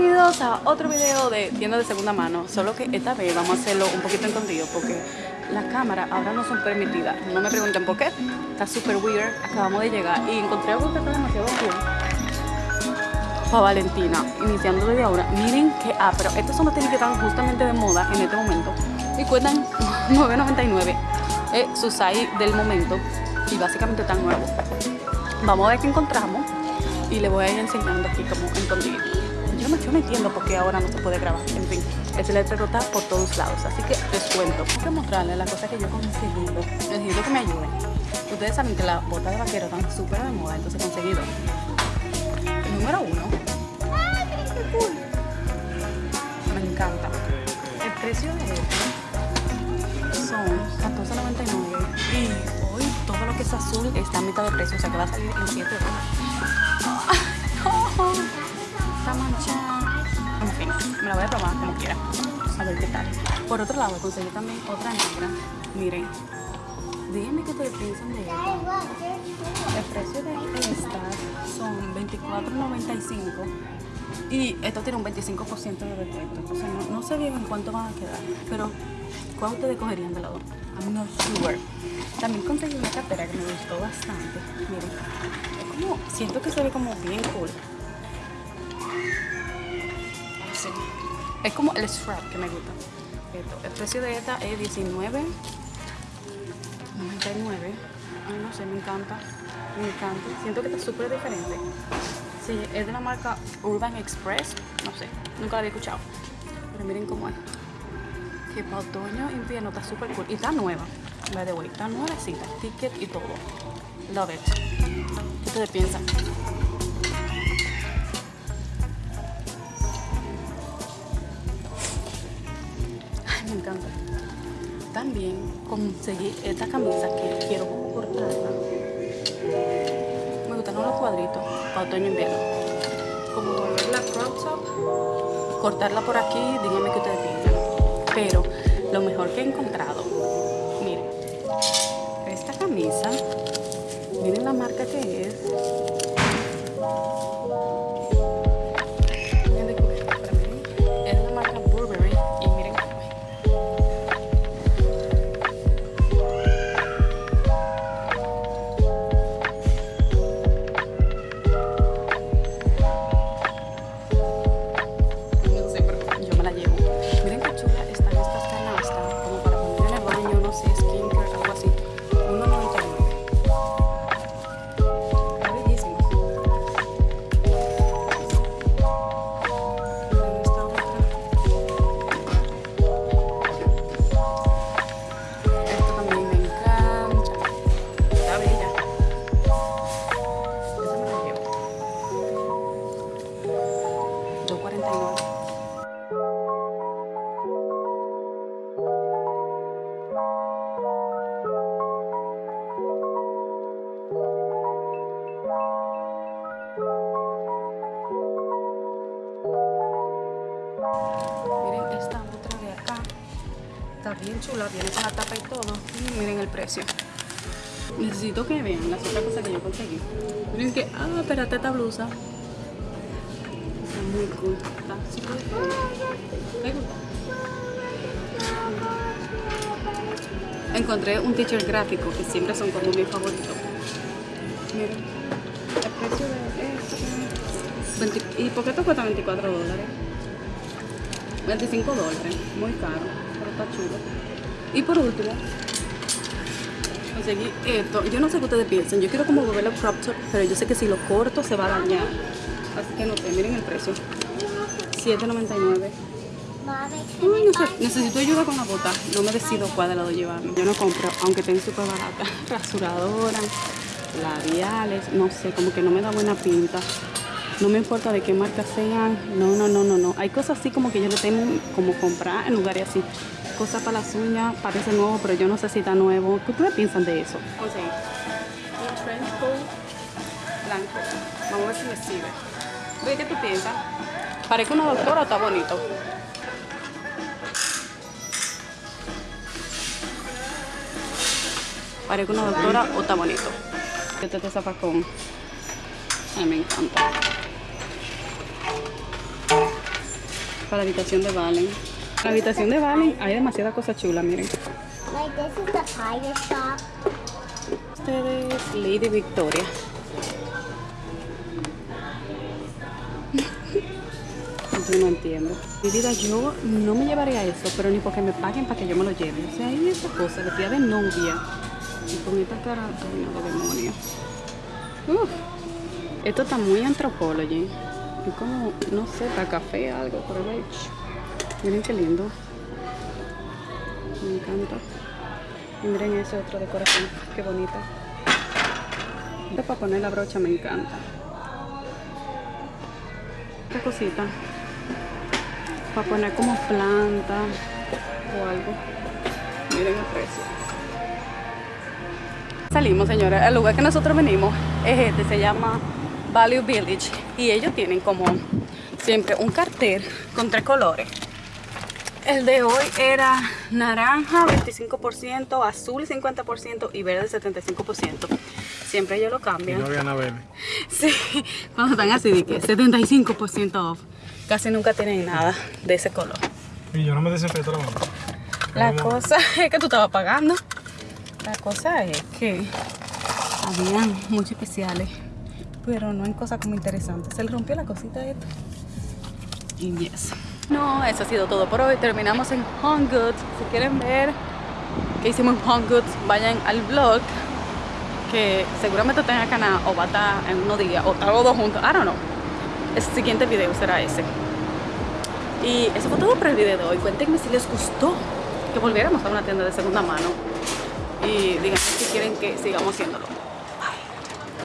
Bienvenidos a otro video de tienda de segunda mano, solo que esta vez vamos a hacerlo un poquito escondido porque las cámaras ahora no son permitidas. No me pregunten por qué, está súper weird. Acabamos de llegar y encontré algo que está demasiado cool. Para Valentina, iniciando desde ahora. Miren que, ah, pero estos son los tenis que están justamente de moda en este momento y cuestan 9.99. Es su size del momento y básicamente están nuevos. Vamos a ver qué encontramos y le voy a ir enseñando aquí como escondido. Yo no, yo no entiendo por qué ahora no se puede grabar. En fin, el letrero está por todos lados. Así que les cuento. Tengo que mostrarles las cosas que yo he conseguido. Necesito que me ayuden. Ustedes saben que las botas de vaquero están súper de moda. Entonces he conseguido. El número uno. ¡Ay, qué cool! Me encanta. El precio de esto son 14.99 y hoy todo lo que es azul está a mitad de precio, o sea que va a salir en 7 dólares. Está manchada. En me la voy a probar como quiera. A ver qué tal. Por otro lado, conseguí también otra negra. Miren. Díganme qué ustedes piensan de esta. El precio de esta son 24.95 y esto tiene un 25% de descuento. Entonces no, sé bien en cuánto van a quedar. Pero, ¿cuál ustedes cogerían de lado? I'm not sure. También conseguí una cartera que me gustó bastante. Miren. Es como, siento que se ve como bien cool. Es como el strap que me gusta. El precio de esta es 19. 99. Ay, no sé, me encanta. Me encanta. Siento que está súper diferente. Sí, es de la marca Urban Express. No sé, nunca la había escuchado. Pero miren cómo es. Que para otoño, invierno está súper cool. Y está nueva. By the way, está nuevecita. Ticket y todo. Love it. ¿Qué ustedes piensan? Conseguí esta camisa que quiero cortarla. Me gustan los cuadritos para otoño e invierno. Como volverla crop top, cortarla por aquí, díganme qué ustedes piensan. Pero lo mejor que he encontrado, miren, esta camisa, miren la marca que es. 2.49. Miren esta otra de acá. Está bien chula, viene con la tapa y todo. Miren el precio. Necesito que vean las otras cosas que yo conseguí. Miren que, ah, espérate esta blusa. Muy cool. Está súper. ¿Te? Encontré un teacher gráfico que siempre son como mi favorito. Miren, el precio de esto. 20 ¿Y por qué esto cuesta 24 dólares? 25 dólares, muy caro, pero está chulo. Y por último, conseguí esto. Yo no sé qué ustedes piensan, yo quiero como volverlo crop top, pero yo sé que si lo corto se va a dañar. Así que no sé, miren el precio. 7.99. Ay, no sé, necesito ayuda con la bota. No me decido cuál de lado llevarme. Yo no compro, aunque estén súper baratas. Rasuradoras, labiales, no sé, como que no me da buena pinta. No me importa de qué marca sean. No, no, no, no, no. Hay cosas así como que yo le tengo como comprar en lugares así. Cosas para las uñas, parece nuevo, pero yo no sé si está nuevo. ¿Qué ustedes piensan de eso? O un trench coat blanco. Vamos a ver si me sirve. Oye, ¿qué tú piensas? ¿Parece una doctora o está bonito? Parece una doctora o está bonito. Este te zapacón. A mí me encanta. para la habitación de Valen. La habitación de Valen hay demasiada cosa chula, miren. Like this is the pirate shop. Ustedes, Lady Victoria. No entiendo. Mi vida, yo no me llevaría eso, pero ni porque me paguen para que yo me lo lleve. O sea, hay esa cosa, vestida de novia. Y con esta cara, ay de demonio. Uf. Esto está muy anthropology. Es como, no sé, para café, algo, por el Miren qué lindo. Me encanta. Y miren ese otro decoración, qué bonita. Para poner la brocha me encanta. Esta cosita. Para poner como planta o algo. Miren el precio. Salimos, señores. El lugar que nosotros venimos es este, se llama Value Village. Y ellos tienen como siempre un cartel con tres colores. El de hoy era naranja 25%, azul 50% y verde 75%. Siempre ellos lo Y cambian. no había. Sí, cuando están así de que 75% off. Casi nunca tienen nada de ese color. Y yo no me desinfecto la mano. La cosa es que tú estabas pagando. La cosa es que habían muchos especiales, pero no hay cosas como interesantes. Se le rompió la cosita esta. Y yes. No, eso ha sido todo por hoy. Terminamos en Home Goods. Si quieren ver qué hicimos en Home Goods, vayan al vlog que seguramente en el canal o va a estar en unos días o tal los dos juntos. I don't know. El siguiente video será ese. Y eso fue todo por el video de hoy. Cuéntenme si les gustó que volviéramos a una tienda de segunda mano. Y díganme si quieren que sigamos haciéndolo.